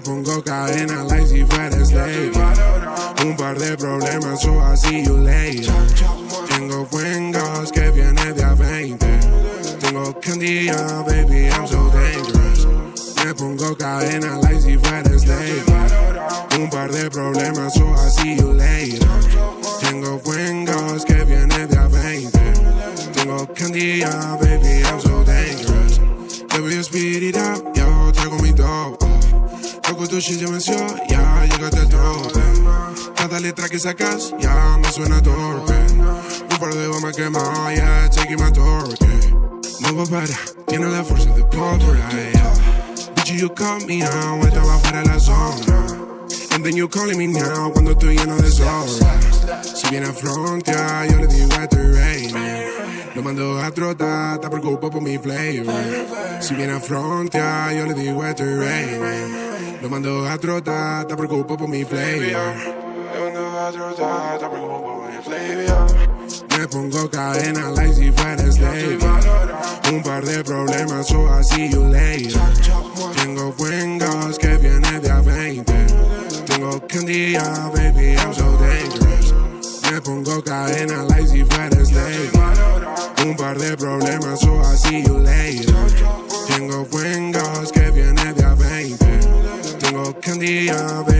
pongo cadena like si fueras lady. Un par de problemas, so I see you later. Tengo fuengos que viene de a 20. Tengo candilla, baby, I'm so dangerous. Me pongo cadena like si fueras lady. Un par de problemas, so I see you later. Tengo fuengos que viene de a 20. Tengo candilla, baby, I'm so dangerous. A speed it up, yo, traigo mi top. Toco tu shit, ya venció, ya llegaste al tope. Cada letra que sacas, ya me suena torpe. Un par de bombas quemadas, yeah, taking my torque. No va para, tiene la fuerza de pólvora, yeah. Bitch, you call me out, estaba fuera de la zona. And then you calling me now, cuando estoy lleno de sobra. Si viene a frontear, yo le digo este raining. Lo mando a trotar, te preocupo por mi flavor. Si viene a frontear, yo le digo este raining. Lo mando a trotar, te preocupo por mi flavor. Lo mando a trotar, te preocupo por mi flavor. Me pongo cadena like si fuera. Un par de problemas, so I see you later. Tengo fuengos que viene de a 20. Tengo candilla, baby, I'm so dangerous. Me pongo cadena like si fuera. Un par de problemas, so I see you later. Tengo fuengos que viene de a 20. Tengo candilla, baby, I'm so dangerous.